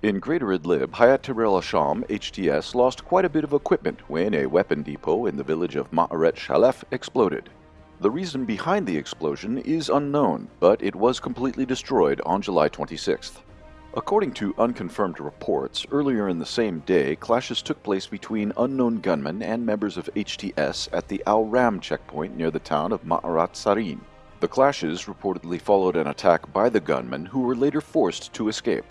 In Greater Idlib, Hayat Tahrir al-Sham HTS lost quite a bit of equipment when a weapon depot in the village of Ma'aret Shalef exploded. The reason behind the explosion is unknown, but it was completely destroyed on July 26th. According to unconfirmed reports, earlier in the same day, clashes took place between unknown gunmen and members of HTS at the Al Ram checkpoint near the town of Ma'arat Sarin. The clashes reportedly followed an attack by the gunmen who were later forced to escape.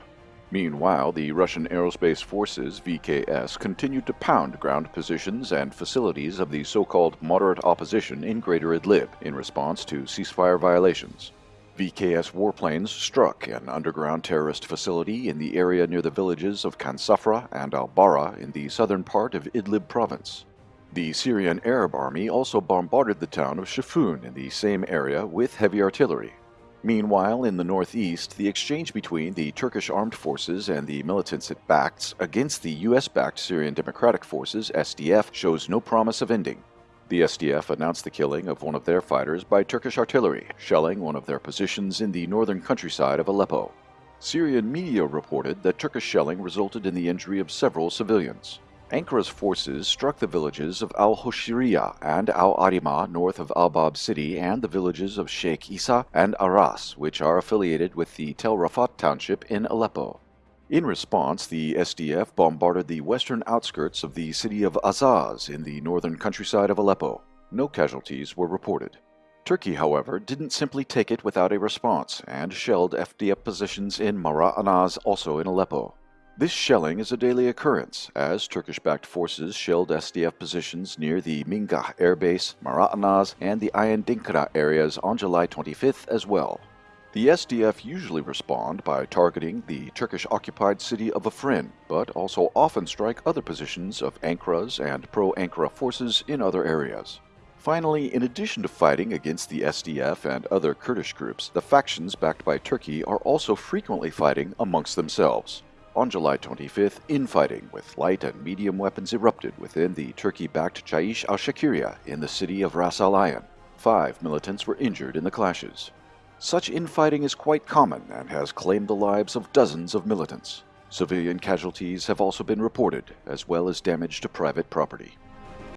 Meanwhile, the Russian Aerospace Forces, VKS, continued to pound ground positions and facilities of the so-called moderate opposition in Greater Idlib in response to ceasefire violations. VKS warplanes struck an underground terrorist facility in the area near the villages of Kansafra and Al-Bara in the southern part of Idlib province. The Syrian Arab Army also bombarded the town of Shafun in the same area with heavy artillery. Meanwhile, in the northeast, the exchange between the Turkish armed forces and the militants it backs against the US-backed Syrian Democratic Forces, SDF, shows no promise of ending. The SDF announced the killing of one of their fighters by Turkish artillery, shelling one of their positions in the northern countryside of Aleppo. Syrian media reported that Turkish shelling resulted in the injury of several civilians. Ankara's forces struck the villages of Al-Hoshiriya and Al-Arima north of Al-Bab city and the villages of Sheikh Isa and Aras, which are affiliated with the Tel Rafat township in Aleppo. In response, the SDF bombarded the western outskirts of the city of Azaz in the northern countryside of Aleppo. No casualties were reported. Turkey, however, didn't simply take it without a response and shelled SDF positions in Mara'anaz, also in Aleppo. This shelling is a daily occurrence, as Turkish-backed forces shelled SDF positions near the Mingah Air Base, Mara'anaz, and the Ayan areas on July 25th as well. The SDF usually respond by targeting the Turkish-occupied city of Afrin, but also often strike other positions of Ankara's and pro-Ankara forces in other areas. Finally, in addition to fighting against the SDF and other Kurdish groups, the factions backed by Turkey are also frequently fighting amongst themselves. On July 25th, infighting with light and medium weapons erupted within the Turkey-backed Jaish al-Sharqiya in the city of Ras Al Ain. Five militants were injured in the clashes. Such infighting is quite common and has claimed the lives of dozens of militants. Civilian casualties have also been reported, as well as damage to private property.